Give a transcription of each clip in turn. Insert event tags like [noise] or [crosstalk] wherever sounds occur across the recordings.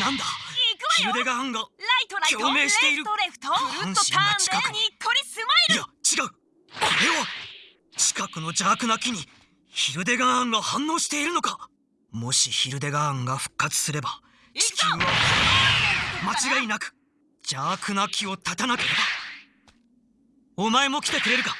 なんだ？ヒルデガーンがライトライト共鳴している。レフトレフト。ぐるっとターンでにっこりスマイいや違う。これは近くの邪悪な木にヒルデガーンが反応しているのか。もしヒルデガーンが復活すれば地球は間違いなく邪悪な木を断たなければお前も来てくれるか？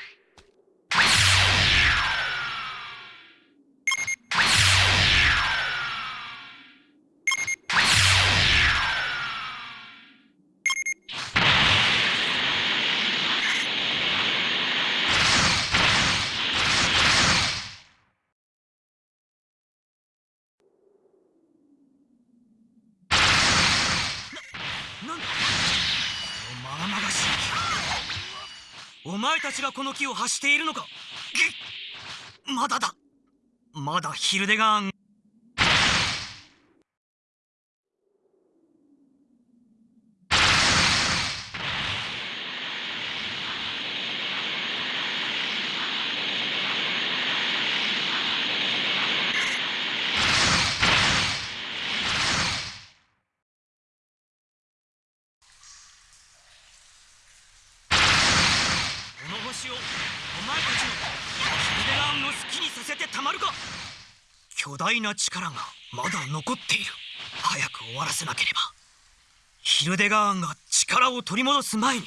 前たちがこの木を発しているのか？まだだ。まだヒルデガーンこの星をお前たちのヒルデガーンの好きにさせてたまるか巨大な力がまだ残っている。早く終わらせなければ。ヒルデガーンが力を取り戻す前に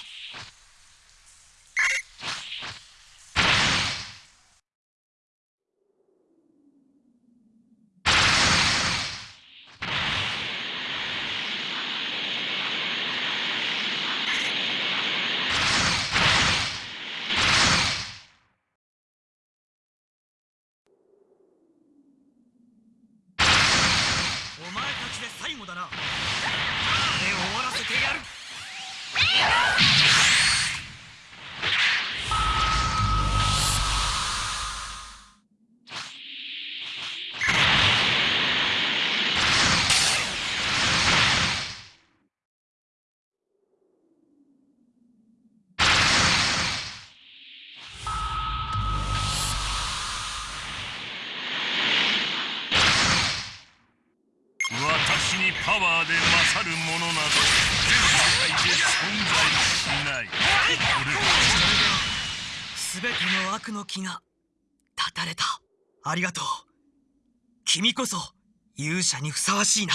お前たちで最後だな。あれ終わらせてやる。の悪の気が断たれた。ありがとう。君こそ勇者にふさわしいな。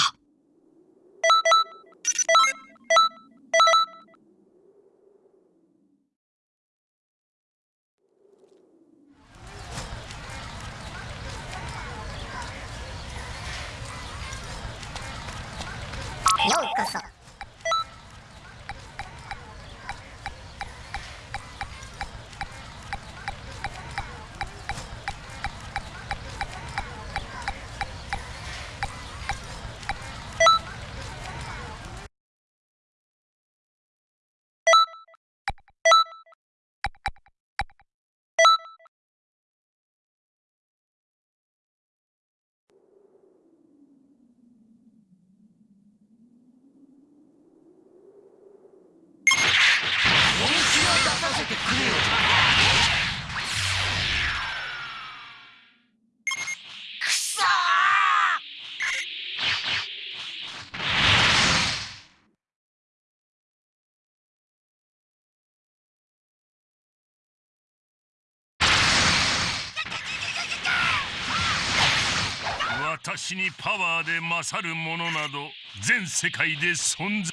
私にパワーで勝る者など全世界で存在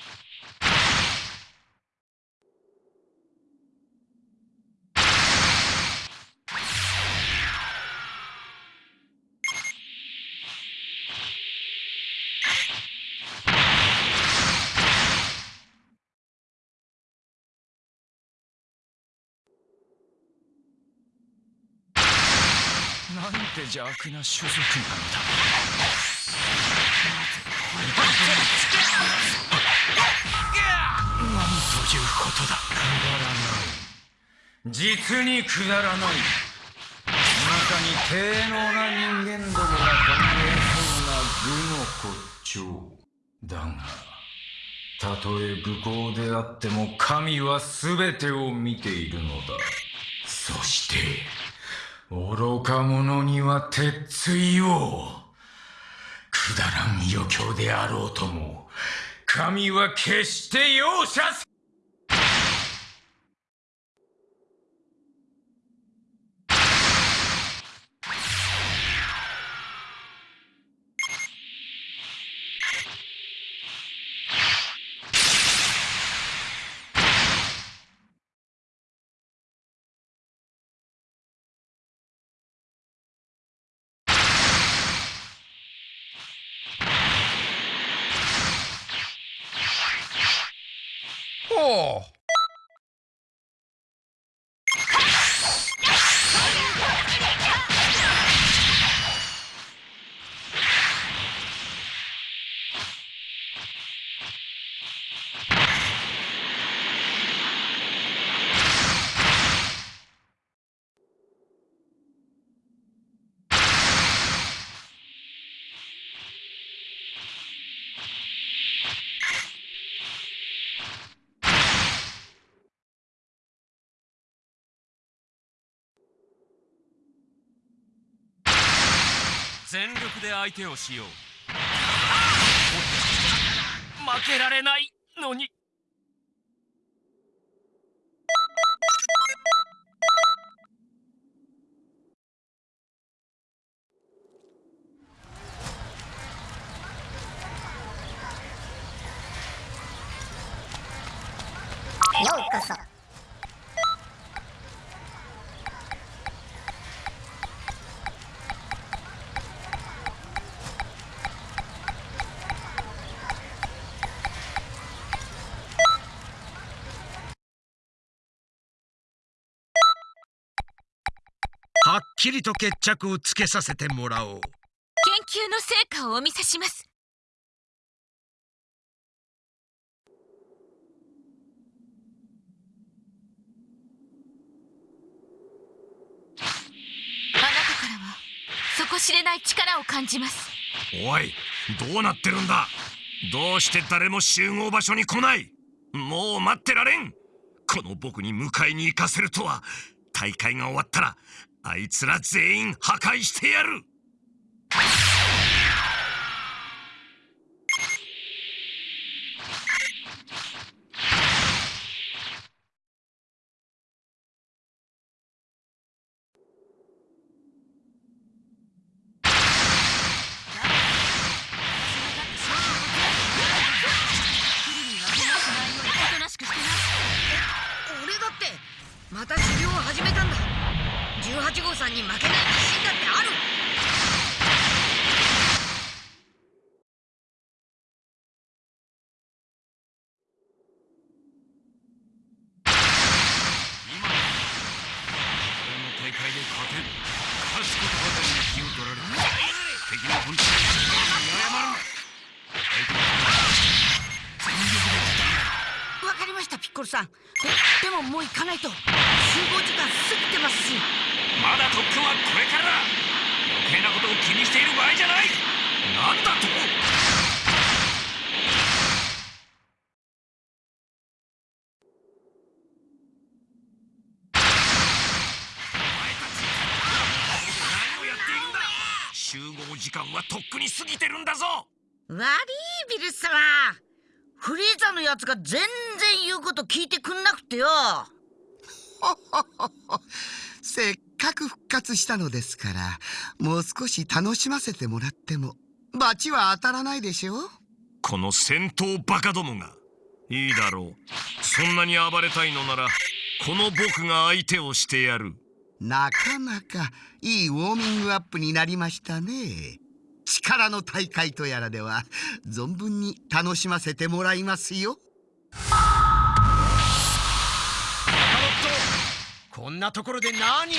て邪悪な種族なのだ。なんということだくだらない実にくだらない。中に低能な人間どもが考えそうな愚の骨頂だがたとえ愚行であっても神は全てを見ているのだ。そして愚か者には鉄槌を。くだらん余興であろうとも神は決して容赦せほう全力で相手をしよう。負けられないのに。ようこそ。きりと決着をつけさせてもらおう。研究の成果をお見せします。あなたからは底知れない力を感じます。おいどうなってるんだ？どうして誰も集合場所に来ない？もう待ってられん！この僕に迎えに行かせるとは。大会が終わったらあいつら全員破壊してやる。に過ぎてるんだぞ。悪いビルス様。フリーザのやつが全然言うこと聞いてくんなくてよ。[laughs] せっかく復活したのですからもう少し楽しませてもらっても罰は当たらないでしょう。この戦闘バカどもが。いいだろう。そんなに暴れたいのならこの僕が相手をしてやる。なかなかいいウォーミングアップになりましたね力の大会とやらでは存分に楽しませてもらいますよ。こんなところで何を遊んで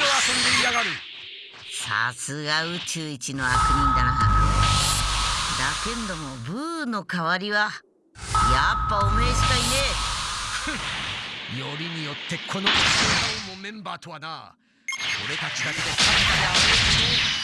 いやがる？さすが宇宙一の悪人だな。だけんどもブーの代わりはやっぱおめえしかいね [laughs] よりによってこのクソ野郎もメンバーとはな。俺たちだけで勝ったであろう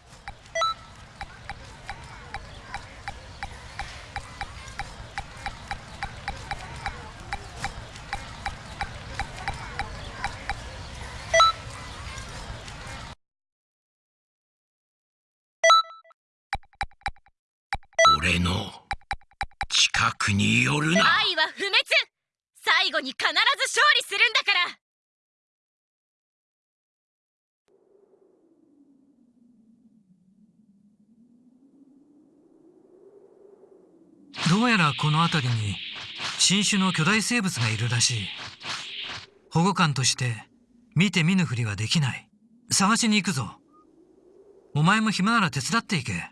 俺の近くに寄るな。愛は不滅。最後に必ず勝利するんだから。どうやらこの辺りに新種の巨大生物がいるらしい。保護官として見て見ぬふりはできない。探しに行くぞ。お前も暇なら手伝っていけ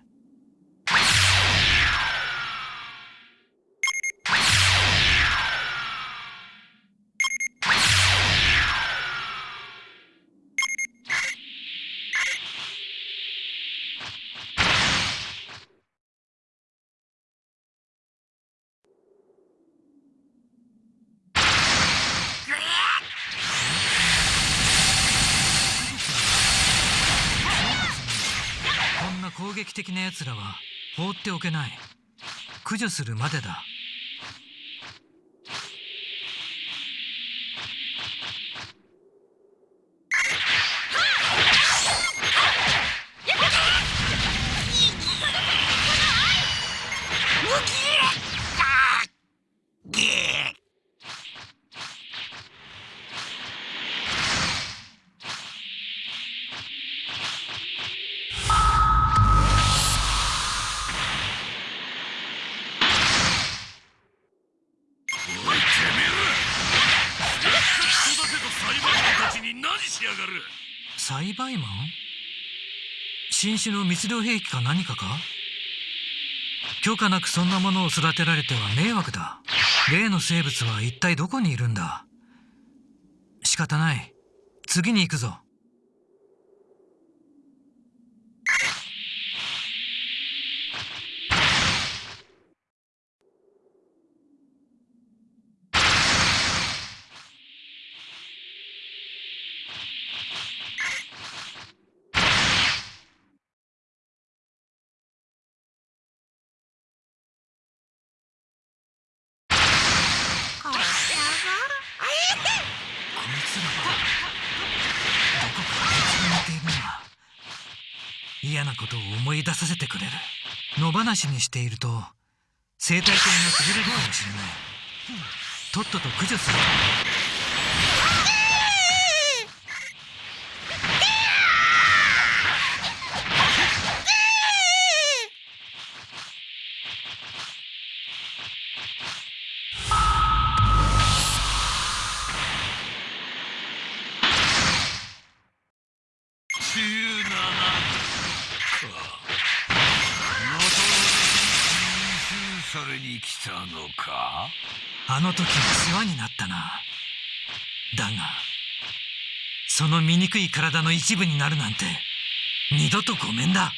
んな攻撃的な奴らは放っておけない。駆除するまでだ。種の密漁兵器か何かか？許可なくそんなものを育てられては迷惑だ。例の生物は一体どこにいるんだ？仕方ない。次に行くぞこいつらはどこかあいつに似ているな嫌なことを思い出させてくれる。野放しにしていると生態系が崩れるかもしれない。とっとと駆除する。か？あの時は世話になったな。だがその醜い体の一部になるなんて二度とごめんだ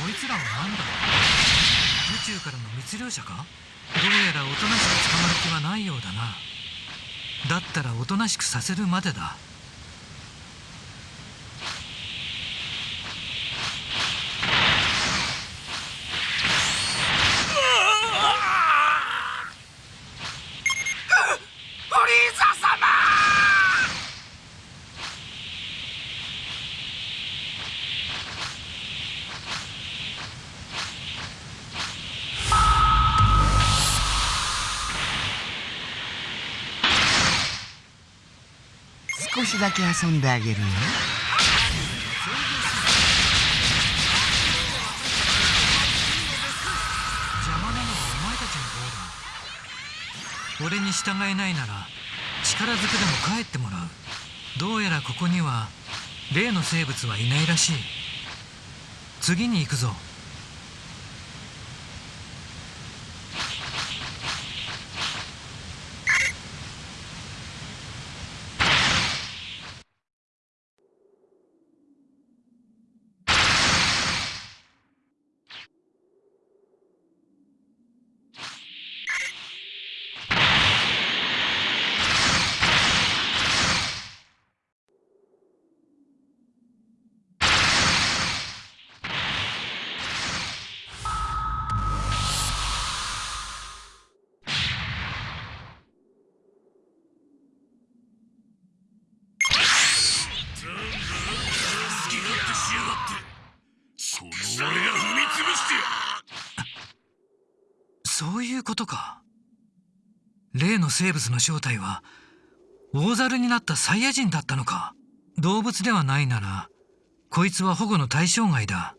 こいつらは何だ宇宙からの密漁者かどうやらおとなしく捕まる気はないようだなだったらおとなしくさせるまでだ。だけ遊んであげるよ邪魔なのはお前たちの方だ俺に従えないなら力ずくでも帰ってもらう。どうやらここには例の生物はいないらしい。次に行くぞ。そういうことか。例の生物の正体は大猿になったサイヤ人だったのか。動物ではないならこいつは保護の対象外だ。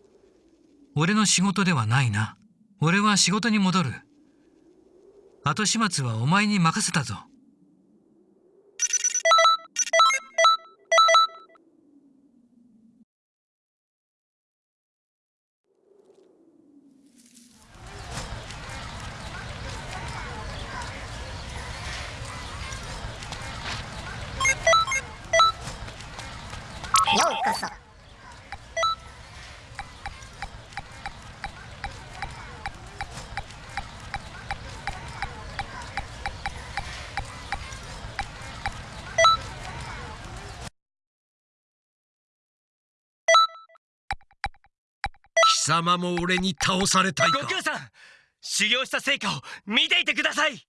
俺の仕事ではないな。俺は仕事に戻る。後始末はお前に任せたぞ。貴様も俺に倒されたいか。悟空さん修行した成果を見ていてください。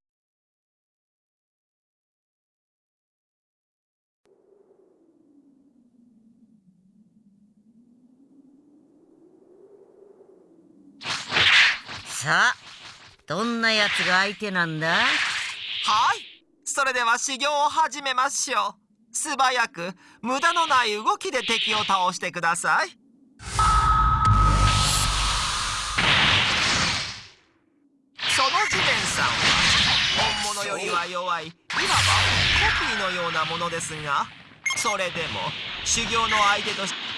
さあどんなやつが相手なんだ？はいそれでは修行を始めましょう。素早く無駄のない動きで敵を倒してくださいよりは弱い。いわばコピーのようなものですがそれでも修行の相手として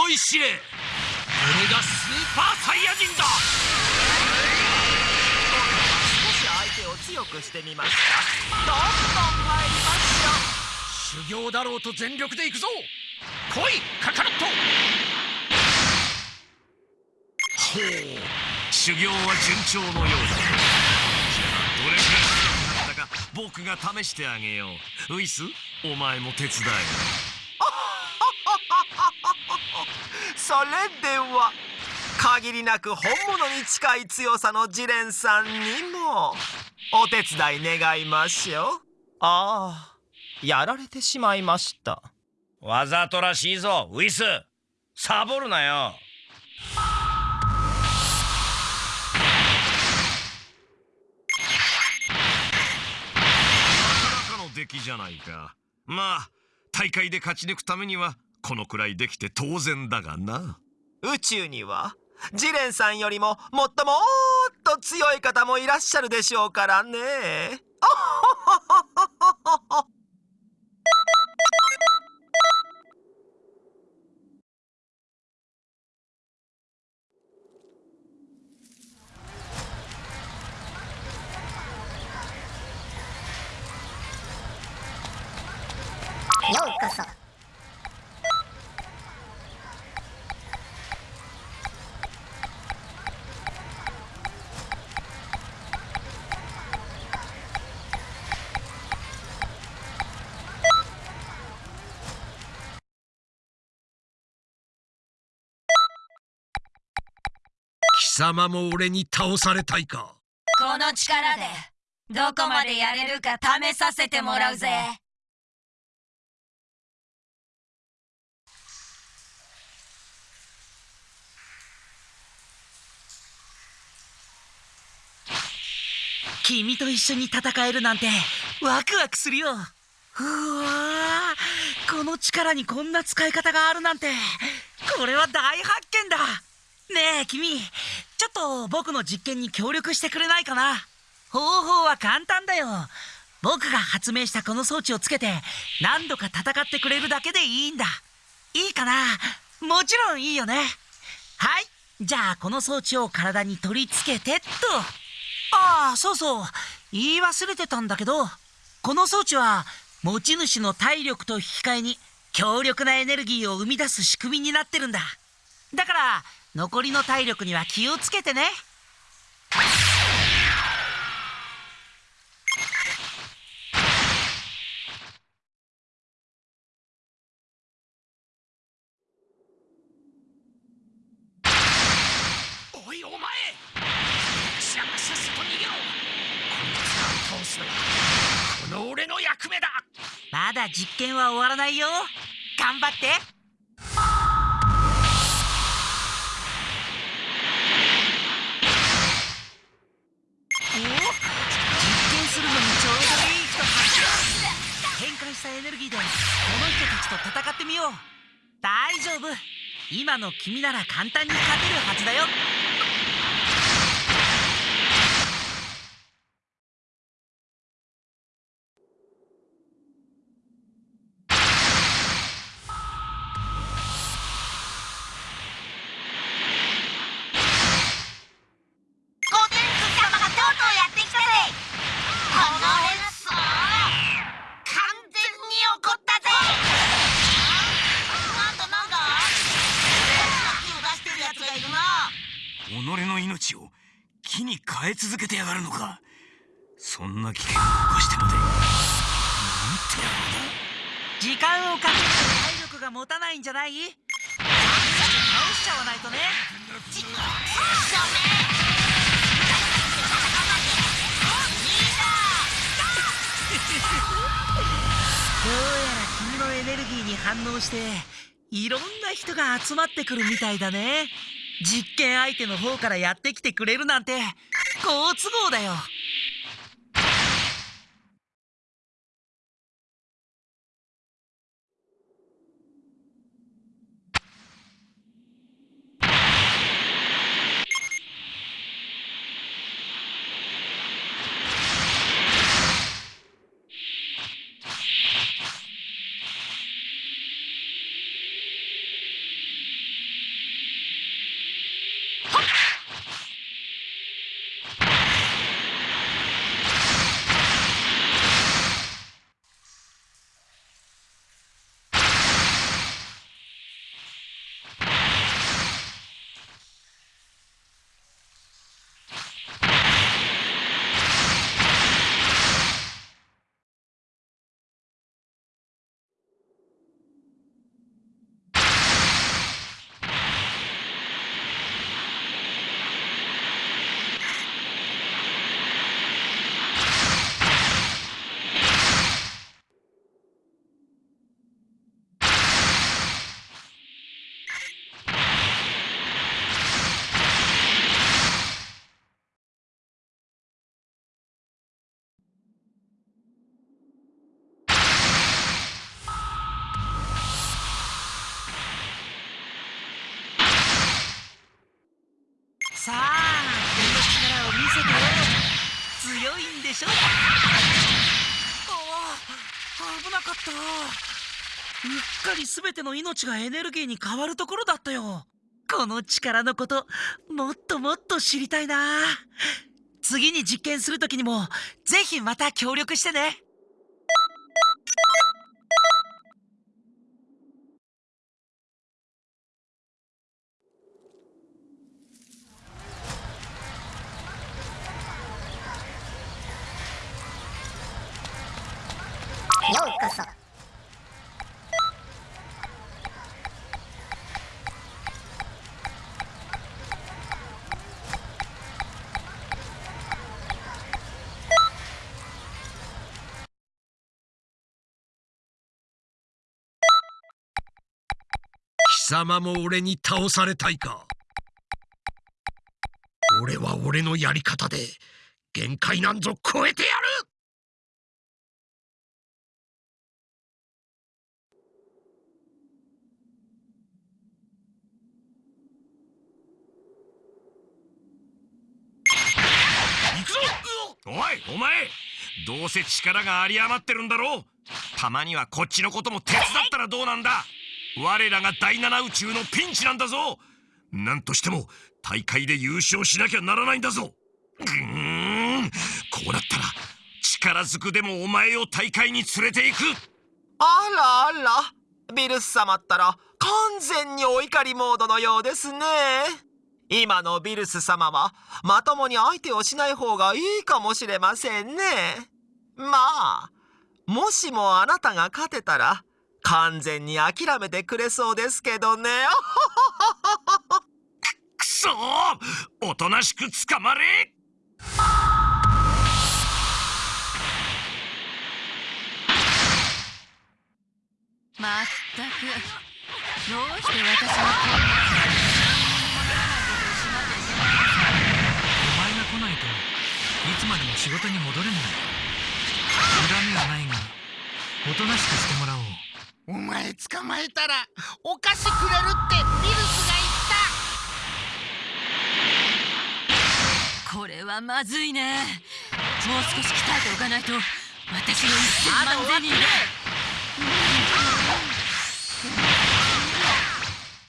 思い知れ。俺がスーパーサイヤ人だ。少し相手を強くしてみますかどんどん参りましょう。修行だろうと全力で行くぞ。来いカカロットほう。修行は順調のようだ。じゃあどれくらい強くなったか僕が試してあげよう。ウイスお前も手伝えそれでは限りなく本物に近い強さのジレンさんにもお手伝い願いましょう。ああやられてしまいました。わざとらしいぞウイス。サボるなよ。なかなかの出来じゃないか。まあ大会で勝ち抜くためにはこのくらいできて当然だがな。宇宙にはジレンさんよりももっともっと強い方もいらっしゃるでしょうからね。ようこそ貴様も俺に倒されたいか？この力でどこまでやれるか試させてもらうぜ。君と一緒に戦えるなんてワクワクするよ。うわこの力にこんな使い方があるなんてこれは大発見だ。ねえ君。ちょっと僕の実験に協力してくれないかな？方法は簡単だよ。僕が発明したこの装置をつけて何度か戦ってくれるだけでいいんだ。いいかな？もちろんいいよね。はい。じゃあこの装置を体に取り付けてっと。ああそうそう。言い忘れてたんだけどこの装置は持ち主の体力と引き換えに強力なエネルギーを生み出す仕組みになってるんだ。だから残りの体力には気をつけてね。おいお前逃げろ。こいつらを倒すのはこの俺の役目だ。まだ実験は終わらないよ。頑張ってしたエネルギーでこの人たちと戦ってみよう。大丈夫。今の君なら簡単に勝てるはずだよ。んじゃない？さっさと倒しちゃわないとね。どうやら君のエネルギーに反応していろんな人が集まってくるみたいだね。実験相手の方からやってきてくれるなんて好都合だよさあ君の力を見せてよ強いんでしょああ危なかったうっかり全ての命がエネルギーに変わるところだったよ。この力のこともっともっと知りたいな。次に実験する時にもぜひまた協力してね。様も俺に倒されたいか。俺は俺のやり方で限界なんぞ超えてやる。行くぞおいお前。どうせ力が有り余ってるんだろう。たまにはこっちのことも手伝ったらどうなんだ。我らが第七宇宙のピンチなんだぞ。何としても大会で優勝しなきゃならないんだぞ。ぐーん。こうなったら力ずくでもお前を大会に連れて行く。あらあら。ビルス様ったら完全にお怒りモードのようですね。今のビルス様はまともに相手をしない方がいいかもしれませんね。まあもしもあなたが勝てたら完全に諦めてくれそうですけどね。くそー！おとなしく捕まれ！まったく。どうして私がこんなお前が来ないといつまでも仕事に戻れない。恨みはないがおとなしくしてもらおうお前捕まえたらお菓子くれるってビルスがこれはまずいね。もう少し鍛えておかないと私の一千万ゼニーが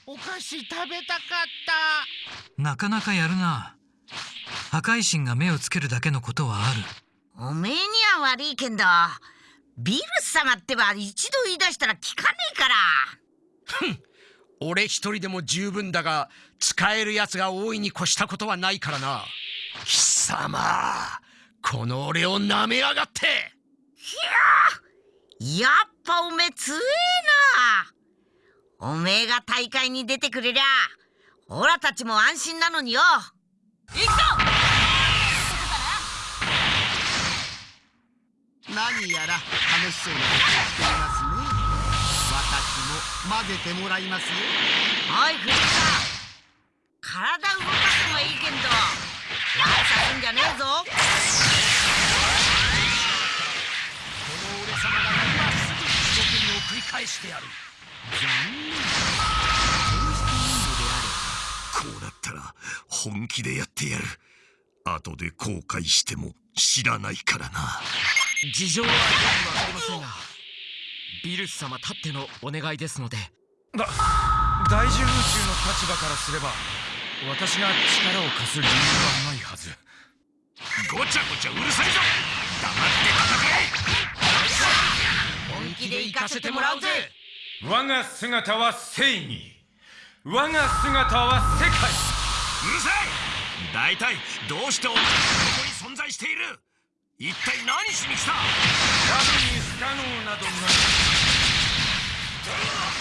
お菓子食べたかった。なかなかやるな。破壊神が目をつけるだけのことはある。おめえには悪いけんどビルス様ってば一度言い出したら聞かねえから。俺一人でも十分だが使えるやつが大いに越したことはないからな。貴様この俺を舐めやがって。やっぱおめえ強えな。おめえが大会に出てくれりゃオラたちも安心なのによ。行くぞ何やら楽しそうなことをしていますね。私も混ぜてもらいますよ。おい藤田。体動かすのはいいけんど。悪さすんじゃねえぞ。この俺様が今すぐ一生懸命を繰り返してやる。こうなったら本気でやってやる。後で後悔しても知らないからな事情はよくわかりませんがビルス様たってのお願いですので。だ大獣宇宙の立場からすれば私が力を貸す理由はないはず。ごちゃごちゃうるさいぞ。黙って本気で行かせてもらうぜ。我が姿は正義。我が姿は世界。戦えうるさい大体どうしてお前がここに存在している一体何しに来た？多分に不可能などない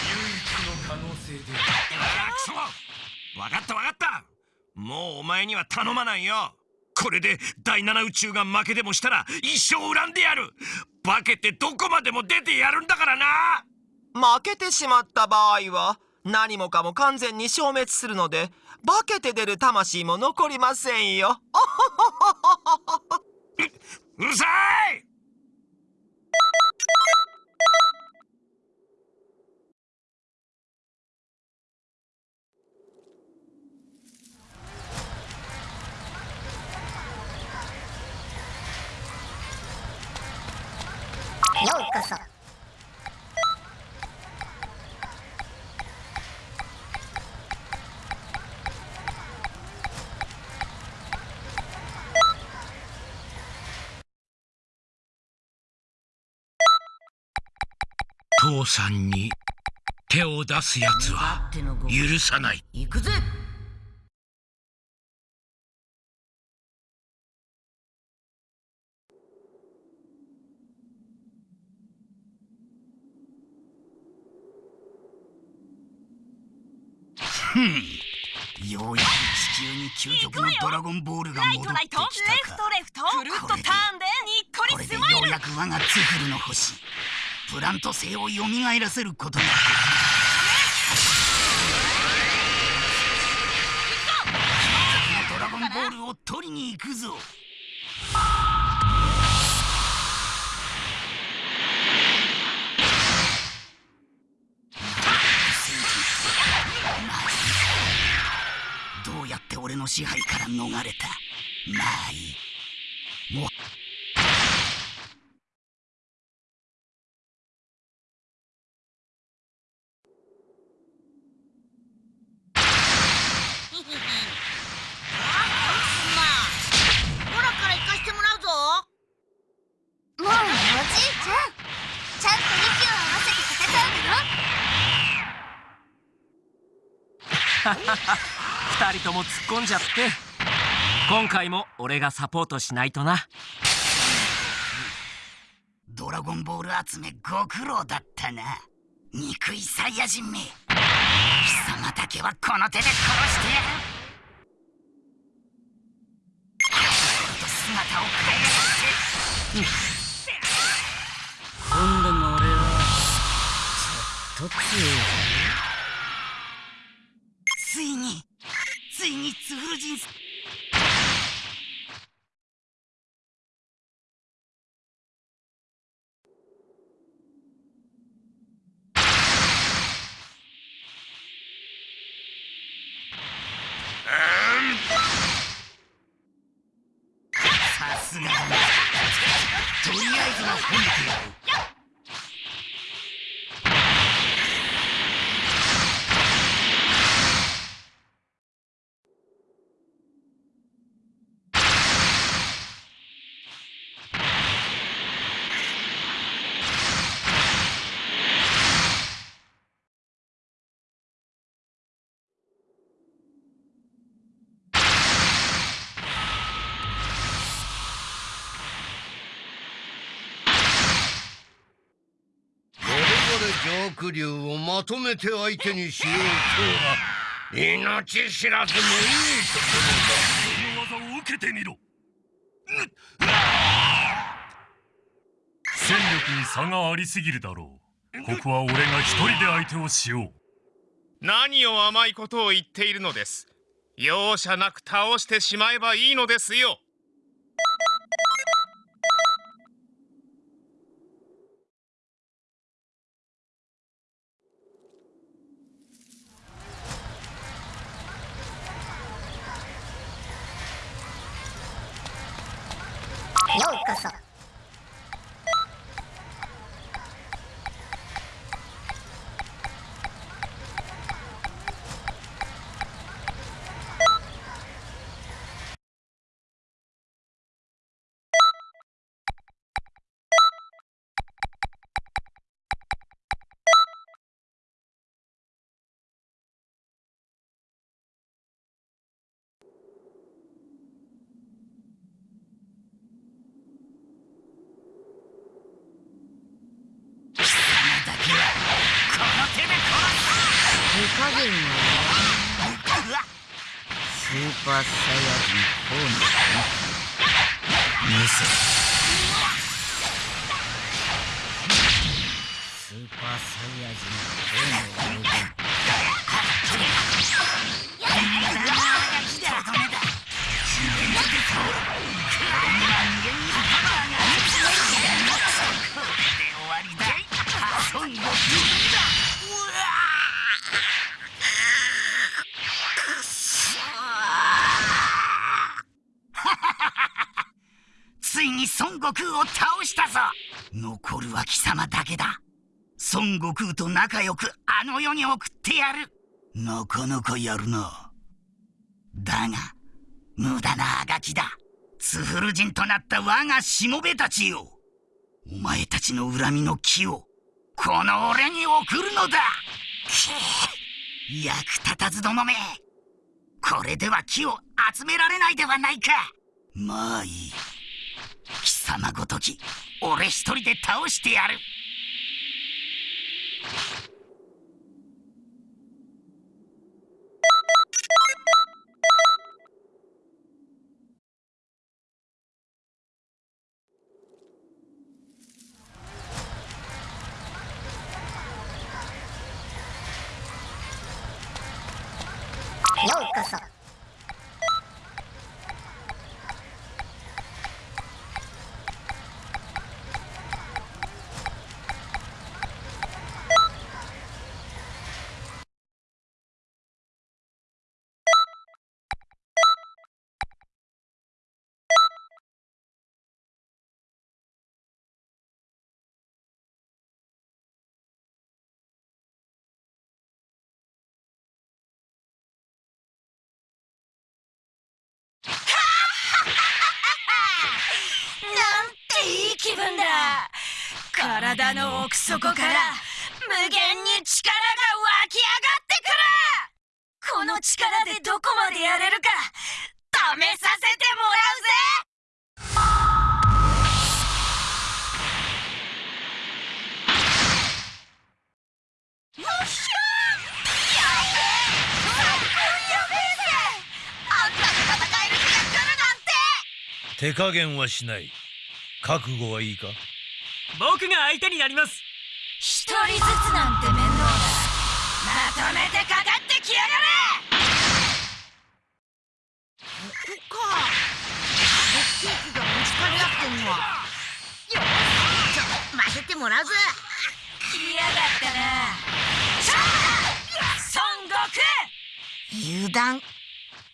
唯一の可能性で。ああくそわかったわかった。もうお前には頼まないよ。これで第七宇宙が負けでもしたら一生恨んでやる。化けてどこまでも出てやるんだからな。負けてしまった場合は何もかも完全に消滅するので化けて出る魂も残りませんようるさい！ようこそ。父さんに手を出すやつは許さない。行くぜ。ようやく地球に究極のドラゴンボールが戻ってきたか。レフトくるっとターンでにっここれでようやく我がツフルの星プラント星を蘇らせることができる究極のドラゴンボールを取りに行くぞ。どうやって俺の支配から逃れた？まあいい。もうオラから行かしてもらうぞもうおじいちゃんちゃんと息を合わせて戦うのよ二人とも突っ込んじゃって今回も俺がサポートしないとな。ドラゴンボール集めご苦労だったな。憎いサイヤ人め。貴様だけはこの手で殺してやる。と姿を変えやがって今度の俺はちょっと強い。ついについにツフル人さすがだなとりあえずは褒めてやるこれまで邪悪竜をまとめて相手にしようとは命知らずもいいところだ。この技を受けてみろ戦力に差がありすぎるだろう。ここは俺が一人で相手をしよう。何を甘いことを言っているのです。容赦なく倒してしまえばいいのですよ。スーパーサイヤ人4の見せスーパーサイヤ人4の無に孫悟空を倒したぞ。残るは貴様だけだ。孫悟空と仲良くあの世に送ってやる。なかなかやるな。だが無駄なあがきだ。ツフル人となった我がしもべたちよ。お前たちの恨みの木をこの俺に送るのだ。く役立たずどもめ。これでは木を集められないではないか。まあいい貴様ごとき俺一人で倒してやる。体の奥底から無限に力が湧き上がってくる。この力でどこまでやれるか試させてもらうぜ。よっしゃやべえやべえぜ。あんたと戦える日が来るなんて。手加減はしない覚悟はいいか？僕が相手になります。一人ずつなんて面倒だ。まとめてかかってきやがれここか鉄器がぶつかり合ってんのはよし。ちょ混ぜてもらうぜ来やがったな孫悟空油断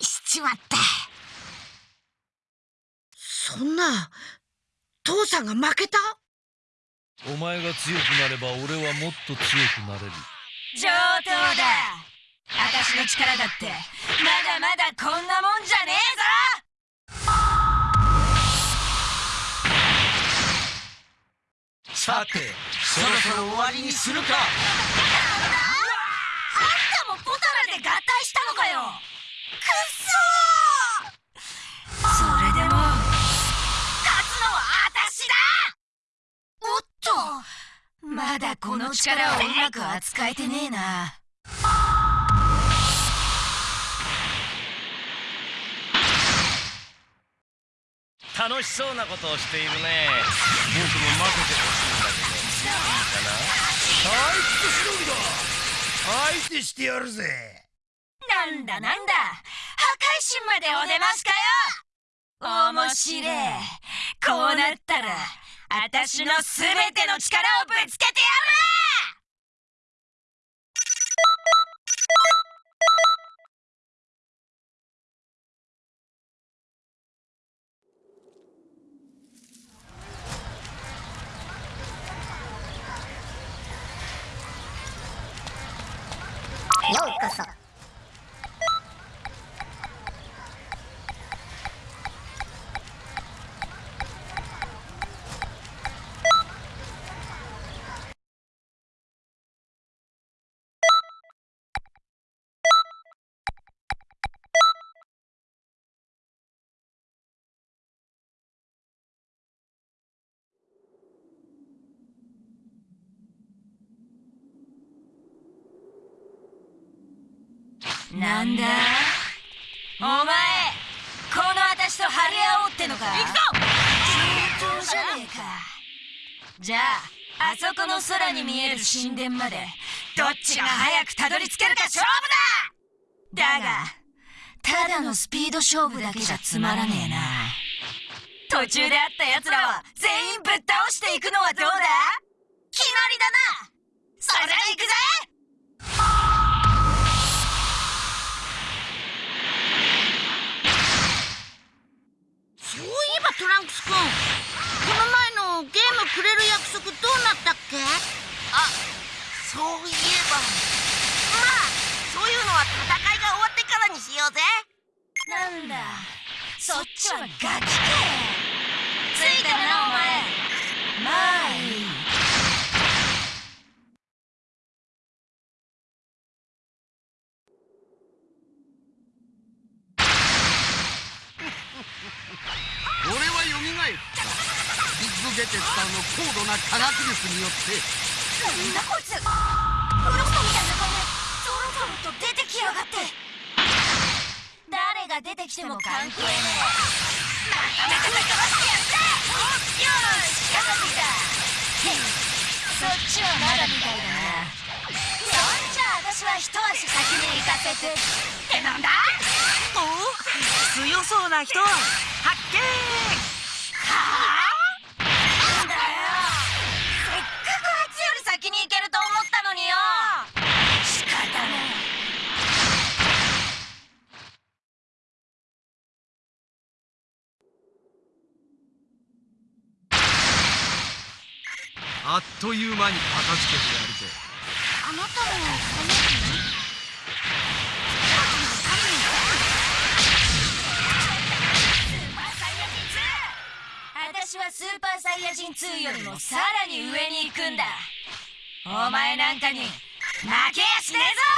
しちまった。そんな父さんが負けた？お前が強くなれば俺はもっと強くなれる。上等だ。私の力だって。まだまだこんなもんじゃねさてそろそろ終わりにするか。えぞあんたもポタラで合体したのかよ！くっまだこの力をうまく扱えてねえな。楽しそうなことをしているね。僕も負けてほしいんだけど。いいかな。退屈しのぎだ相手してやるぜ。なんだなんだ。破壊神までお出ましかよ。面白えこうなったら私の全ての力をぶつけてやるなんだ？お前この私と張り合おうってのか？行くぞ！上等じゃねえか。じゃああそこの空に見える神殿までどっちが早くたどり着けるか勝負だ！だがただのスピード勝負だけじゃつまらねえな。途中で会った奴らは全員ぶっ倒していくのはどうだ？決まりだな！それじゃ行くぜそういえばトランクス君この前のゲームくれる約束どうなったっけ？あそういえば。まあそういうのは戦いが終わってからにしようぜ。なんだ。そっちはガキかついたなお前。まあいい俺は蘇ったビッグゲテッターの高度な科学力によって。なんだこいつフロストみたいな顔でゾロゾロと出てきやがって。誰が出てきても関係ねえ。まとめてぶっ飛ばしてやったよし片付いたそっちはまだみたいだなそんじゃ私は一足先に行かせてってなんだお強そうな人発見はああっという間に片付けてやるぜ。あなたもこの私はスーパーサイヤ人2よりもさらに上に行くんだ。お前なんかに負けやしねえぞ！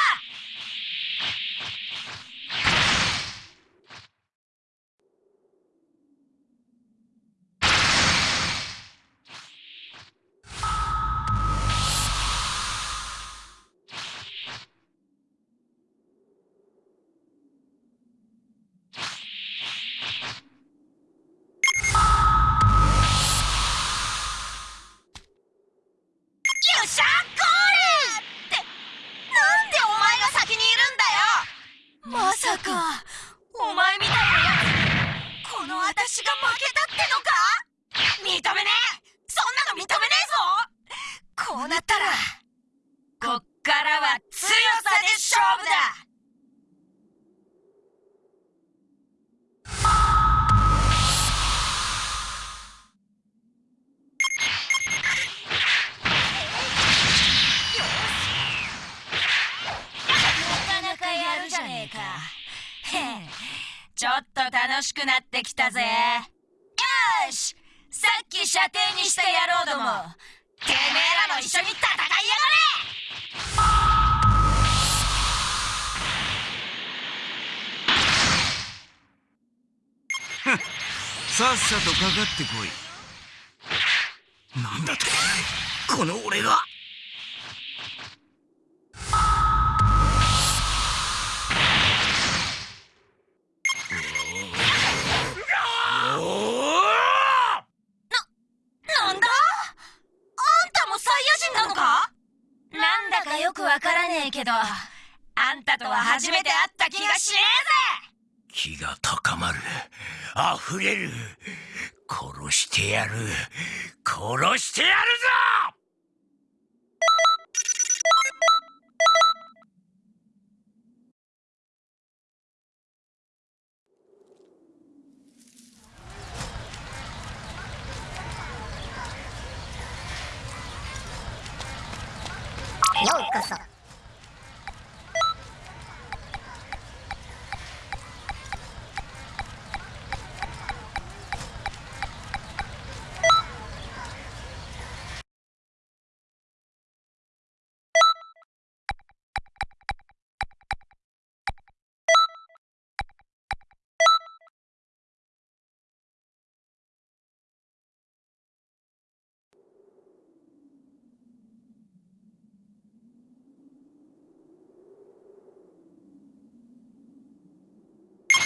ってこい。なんだとこの俺が。わからねえけどあんたとは初めて会った気がしねえぜ。気が高まる。溢れる。てやる。殺してやるぞ！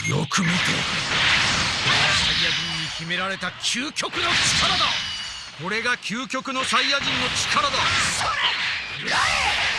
よく見て。サイヤ人に秘められた究極の力だ。これが究極のサイヤ人の力だ。それ！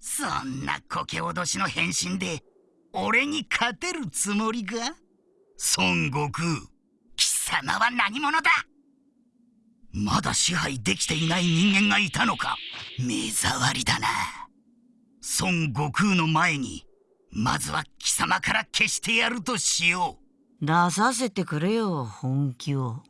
そんなこけおどしの変身で俺に勝てるつもりか孫悟空貴様は何者だ？まだ支配できていない人間がいたのか？目障りだな。孫悟空の前にまずは貴様から消してやるとしよう。出させてくれよ本気を。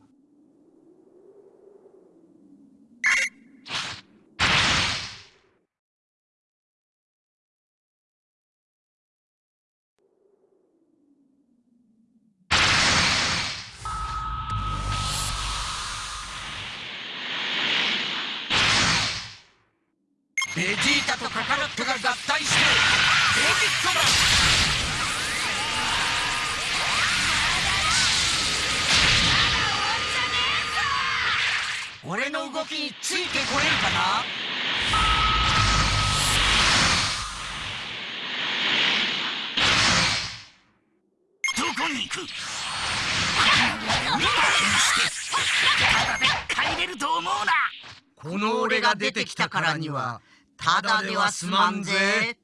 ベジータとカカロットが合体し俺の動きについてこれるかな？どこに行く？この俺をしてただで帰れると思うな。この俺が出てきたからにはただでは済まんぜ。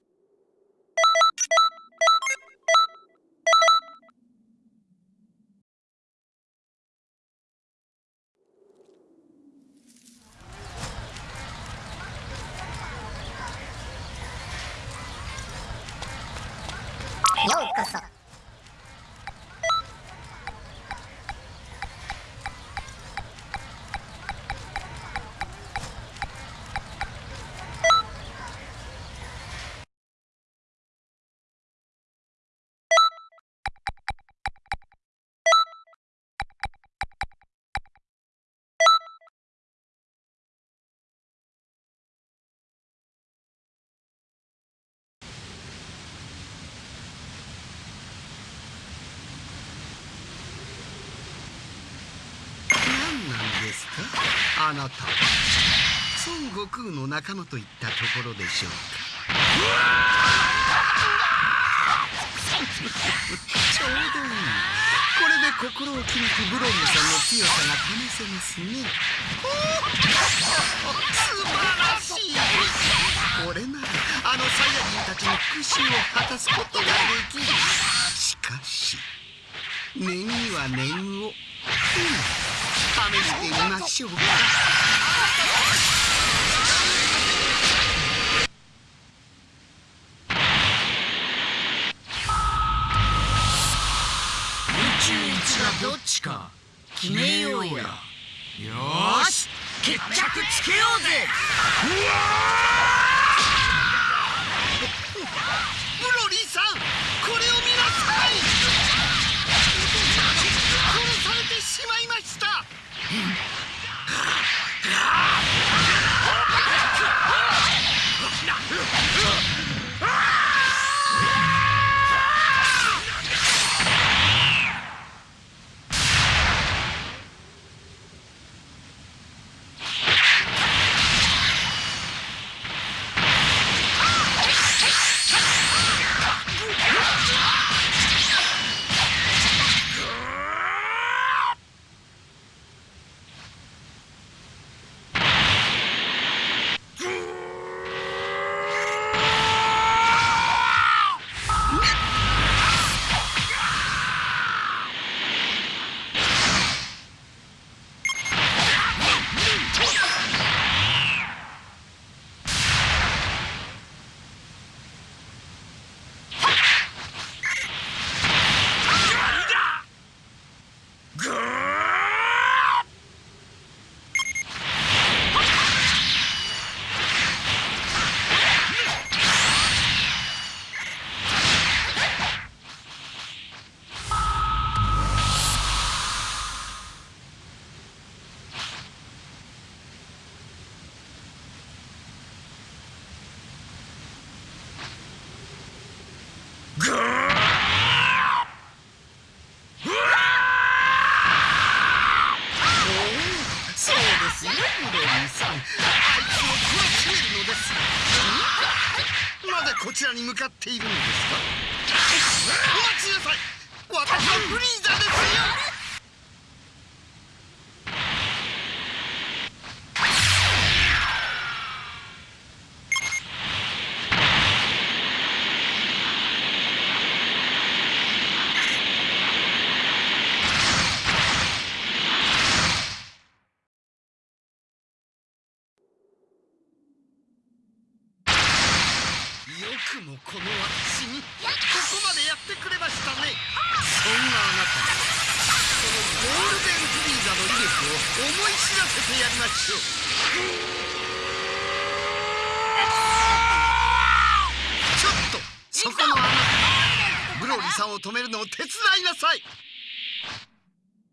あなた。は孫悟空の仲間といったところでしょうか。ちょうどいい。これで心を決めてブロンヌさんの強さが試せますね。素晴らしい。これならあのサイヤ人たちの復讐を果たすことができる。しかし念には念を、うん。してみましょう。か宇宙一がどっちか決めようや。よーし。決着つけようぜ。ブこちらに向かっているのですかお待ちなさい私はフリーザですよ。さい。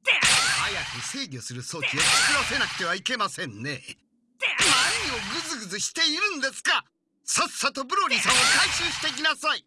早く制御する装置を作らせなくてはいけませんね。何をグズグズしているんですか。さっさとブロリーさんを回収してきなさい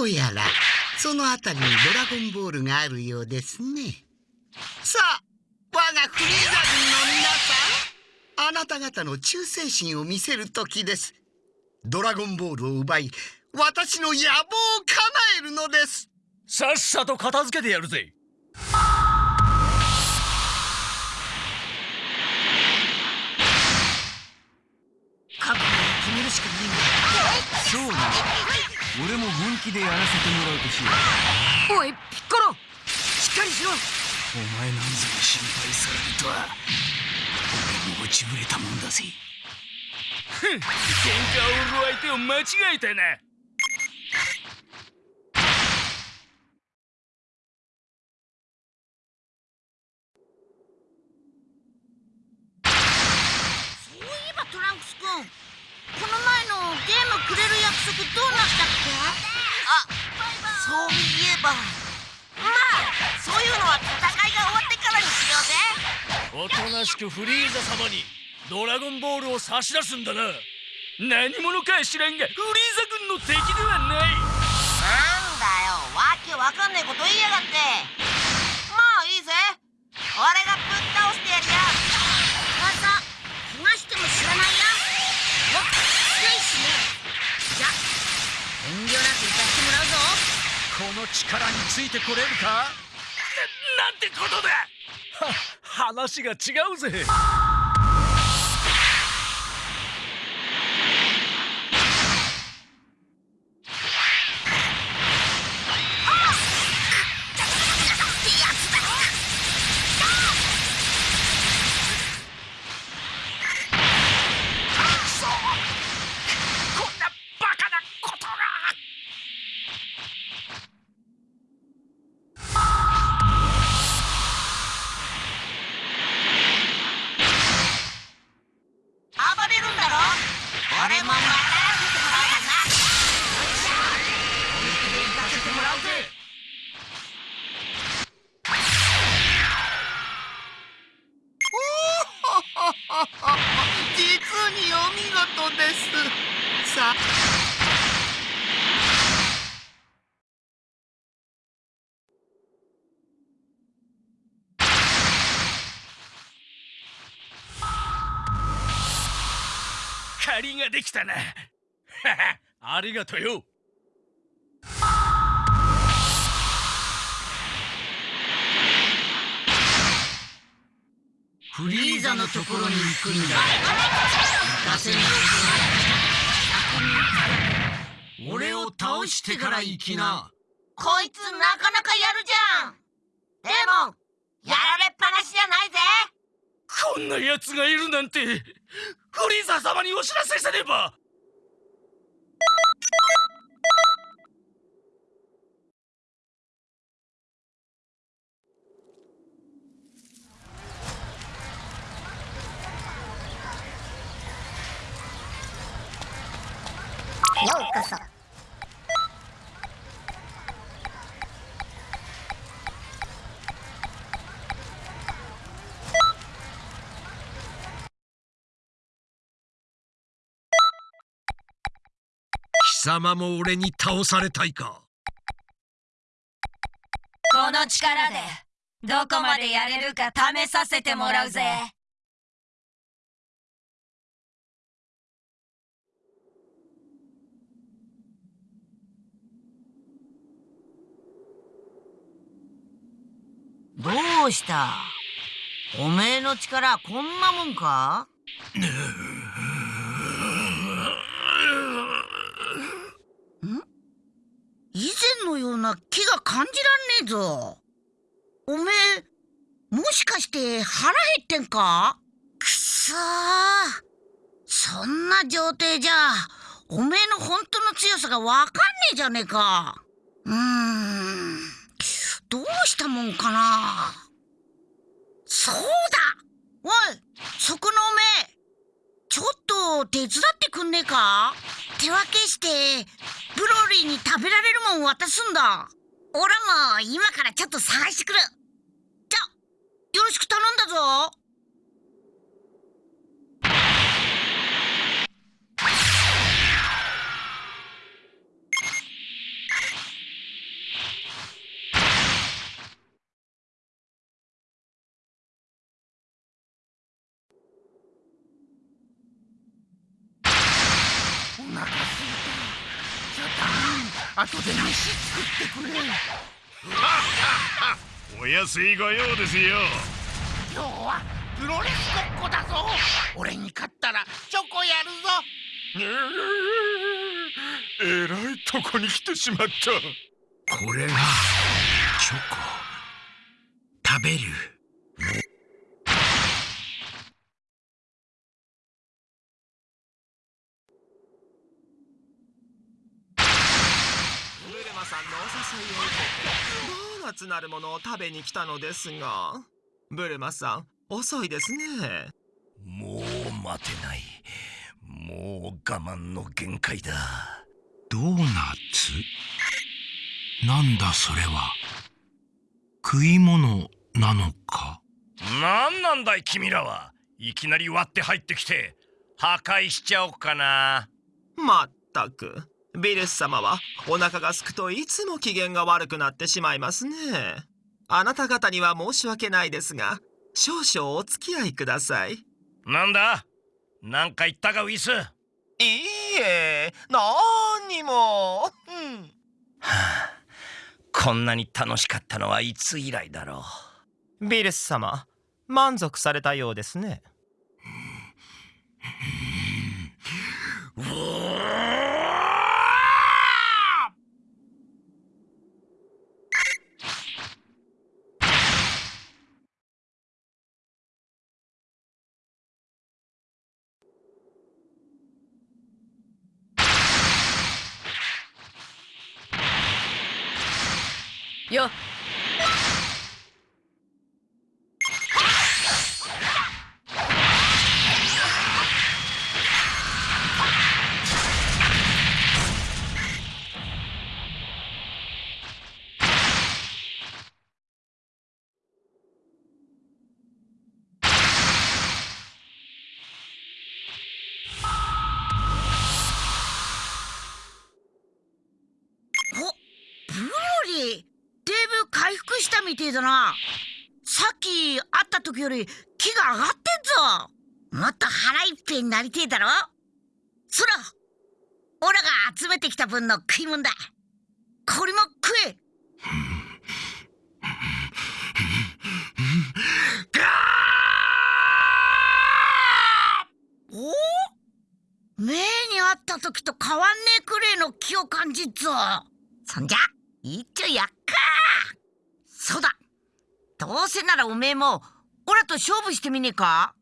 どうやらその辺りにドラゴンボールがあるようですね。さあ我がフリーザ軍の皆さんあなた方の忠誠心を見せる時です。ドラゴンボールを奪い私の野望を叶えるのです。さっさと片付けてやるぜ。気でやらせてもらうとしよう。おいピッコロ！しっかりしろ！お前なんぞに心配されるとは。俺も落ちぶれたもんだぜ。ふん喧嘩を売る相手を間違えたな。そういえばトランクス君この前のゲームくれる約束どうなったっけ？あそういえば。まあそういうのは戦いが終わってからにしようぜ。おとなしくフリーザ様にドラゴンボールを差し出すんだな。何者か知らんがフリーザ軍の敵ではない。なんだよ。わけわかんねえこと言いやがって。まあいいぜ。俺がぶっ倒してやるよ。噂怪我しても知らないよ。僕強いしね。じゃ。遠慮なく行かせてもらうぞこの力についてこれるか？ななんてことだは話が違うぜができたな [laughs] ありがとよ。フリーザのところに行くんだ。行かせないぞ俺を倒してから行きな。こいつなかなかやるじゃん。でもやられっぱなしじゃないぜこんな奴がいるなんてフリーザ様にお知らせせねばようこそ様も俺に倒されたいか？この力でどこまでやれるか試させてもらうぜ。どうした？おめえの力こんなもんかん以前のような気が感じらんねえぞ。おめえもしかして腹減ってんか？くそー。そんな状態じゃおめえの本当の強さがわかんねえじゃねえか。うーん。どうしたもんかな。そうだ。おいそこのおめえ。ちょっと手伝ってくんねえか？手分けしてブロリーに食べられるもん渡すんだ。俺も今からちょっと探してくる。じゃよろしく頼んだぞ。後で飯作ってくれお安いご用ですよ。今日はプロレスごっこだぞ俺に勝ったらチョコやるぞえらいとこに来てしまったこれがチョコ食べるブルマさんのお誘いを受けてドーナツなるものを食べに来たのですがブルマさん遅いですね。もう待てない。もう我慢の限界だ。ドーナツ？なんだそれは？食い物なのか？なんなんだい君らは。いきなり割って入ってきて破壊しちゃおうかな。まったくビルス様はお腹がすくといつも機嫌が悪くなってしまいますね。あなた方には申し訳ないですが少々お付き合いください。なんだ？なんか言ったかウィス。いいえ何にも、うん、こんなに楽しかったのはいつ以来だろビルス様満足されたようですねよみてえだな。さっき会った時より気が上がってんぞ。もっと腹いっぺいになりてえだろ。そらオラが集めてきた分の食い物だ。これも食え。お？目にあった時と変わんねえくれえの気を感じっぞ。そんじゃ一丁やっかそうだ。どうせならおめえもオラと勝負してみねえか？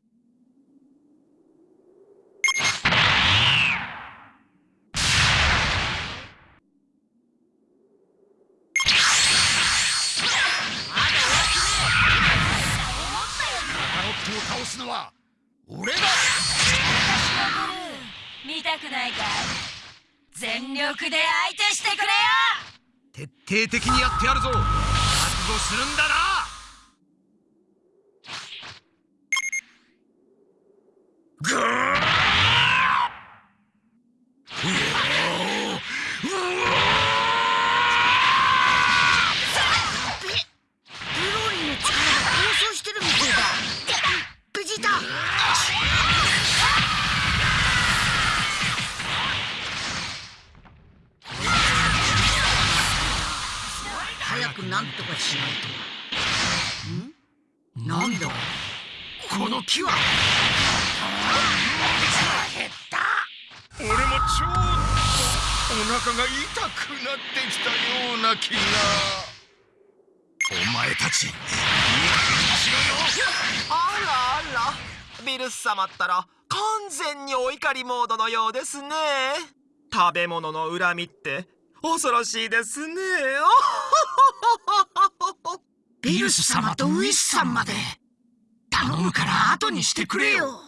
カロットを倒すのは俺だ。見たくないかい？全力で相手してくれよ！徹底的にやってやるぞ覚悟するんだな。ぐー。しないと。ん？なんだ？この木は？減った。俺もちょっとお腹が痛くなってきたような気が。お前たちいい加減しろよ。あらあら。ビルス様ったら完全にお怒りモードのようですね。食べ物の恨みって恐ろしいですね。ビルス様とウィスさんまで頼むから後にしてくれよ。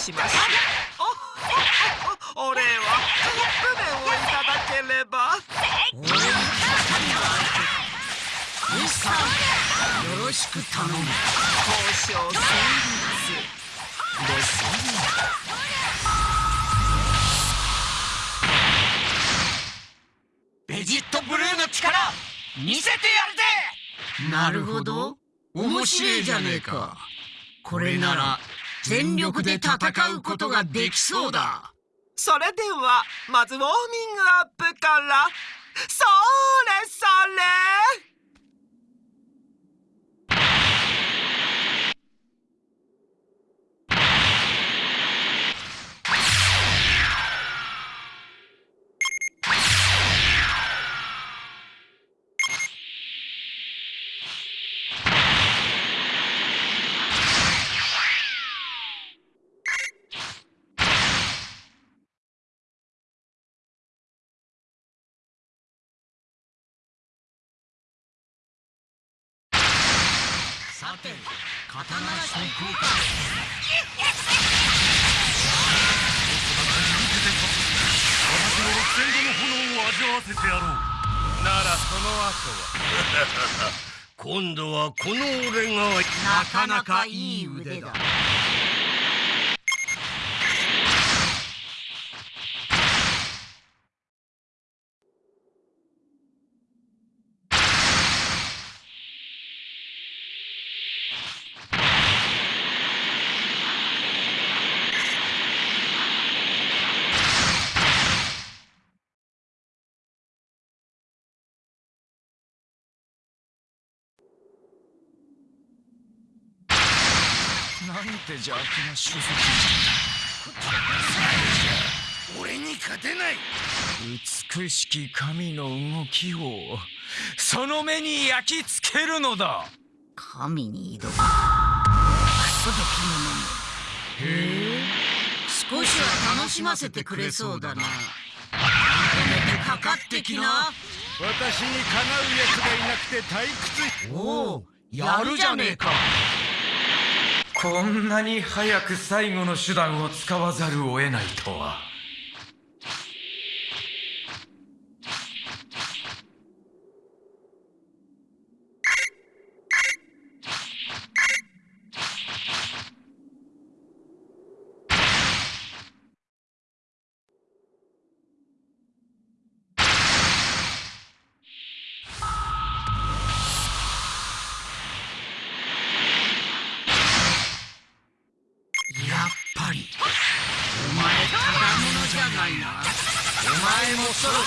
しましょうおお礼はカップ麺をいただければ。俺にぴったりな相手かウィスさんよろしく頼む交渉成立ですねベジットブルーの力見せてやるぜなるほど面白いじゃねえかこれなら全力で戦うことができそうだ。それではまずウォーミングアップから。それそれ。さて刀昇降か私の六千度の炎を味わわせてやろうならその後は今度はこの俺がなかなかいい腕だて邪悪な種族俺に勝てない。美しき神の動きをその目に焼き付けるのだ。神に挑むクソ時のへえ。少しは楽しませてくれそうだな。まとめてかかってきな。私にかなう奴がいなくて退屈。おおやるじゃねえかこんなに早く最後の手段を使わざるを得ないとは。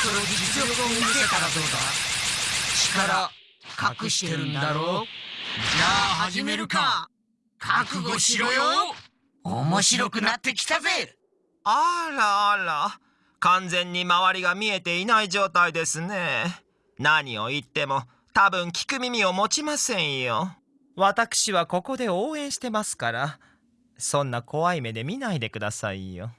そろそろ実力を見せたらどうだ？力隠してるんだろじゃあ始めるか。覚悟しろよ。面白くなってきたぜ。あらあら。完全に周りが見えていない状態ですね。何を言っても多分聞く耳を持ちませんよ。私はここで応援してますからそんな怖い目で見ないでくださいよ。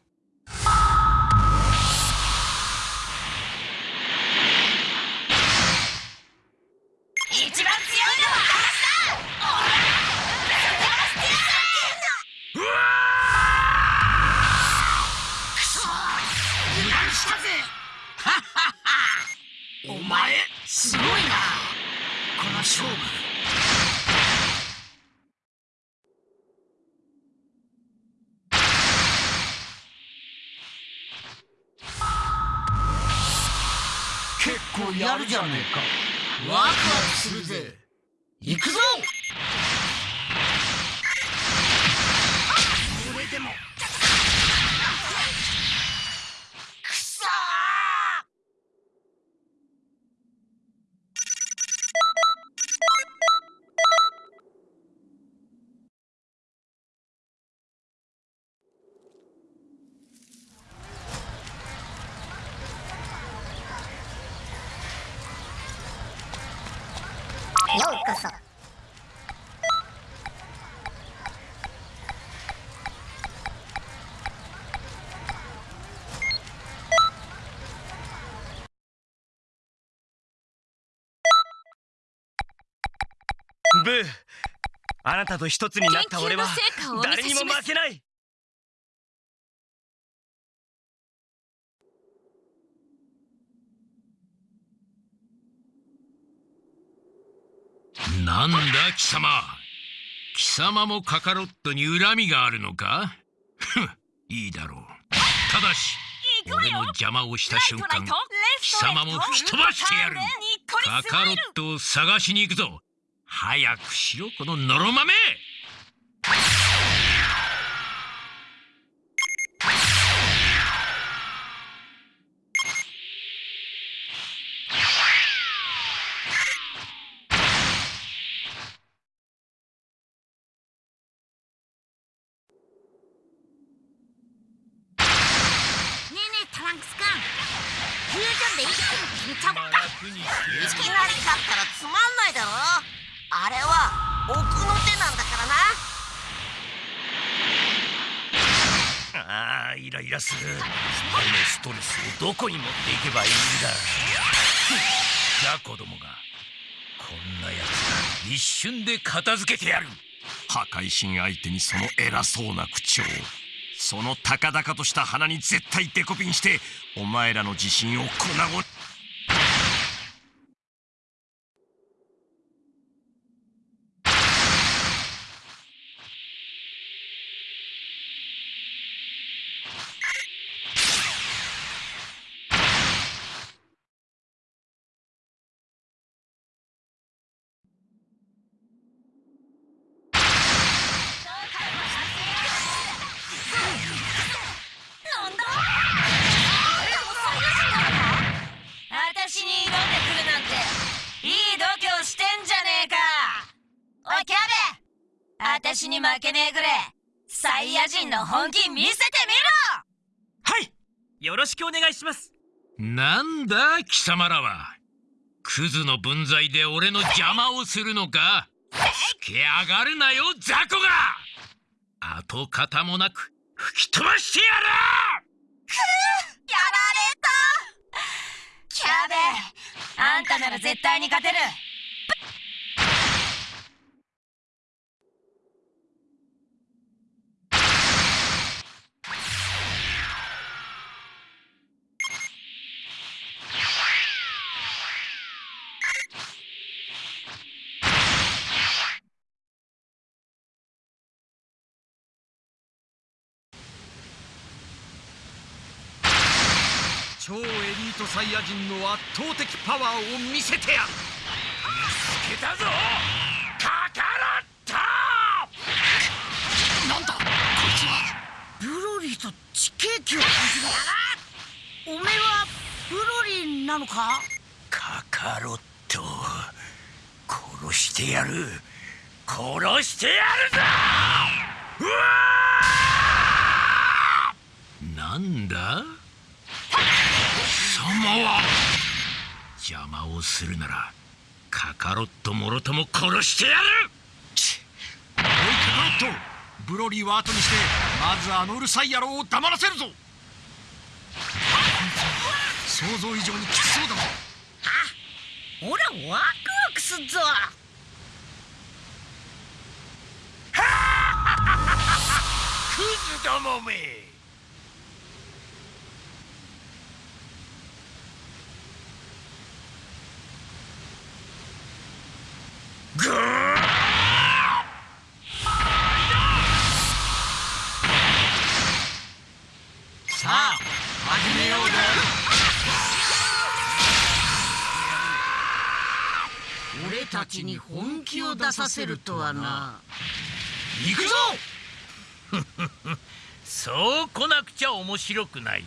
るじゃねえか。ワクワクするぜ。行くぞこれでもくそーようこそブー。あなたと一つになった俺は誰にも負けない。なんだ貴様。貴様もカカロットに恨みがあるのか？いいだろう。ただし俺の邪魔をした瞬間貴様も吹き飛ばしてやる。カカロットを探しに行くぞ早くしろこののろまめ。にちゃおったらつまんないあれは奥の手なんだからな。ああイライラする。このストレスをどこに持っていけばいいんだ。じゃあ子供がこんなやつが一瞬で片付けてやる。破壊神相手にその偉そうな口調その高々とした鼻に絶対デコピンしてお前らの自信を粉々の本気見せてみろ！はいよろしくお願いします。なんだ貴様らは。クズの分際で俺の邪魔をするのか。つけ上がるなよ雑魚が。跡形もなく吹き飛ばしてやる！やられた。キャベあんたなら絶対に勝てるトサイヤ人の圧倒的パワーを見せてやる。見つけたぞ！カカロットなんだ？こいつはブロリーと地形機を感じる。おめえはブロリンなのか？カカロット殺してやる。殺してやるぞ！うわなんだ？は邪魔をするならカカロットもろとも殺してやる！おいカカロットブロリーは後にしてまずあのうるさい野郎を黙らせるぞ！想像以上にきつそうだぞ！ほらワクワクすっぞ！[laughs] クズどもめたちに本気を出させるとはな。行くぞ！[laughs] そう来なくちゃ面白くない。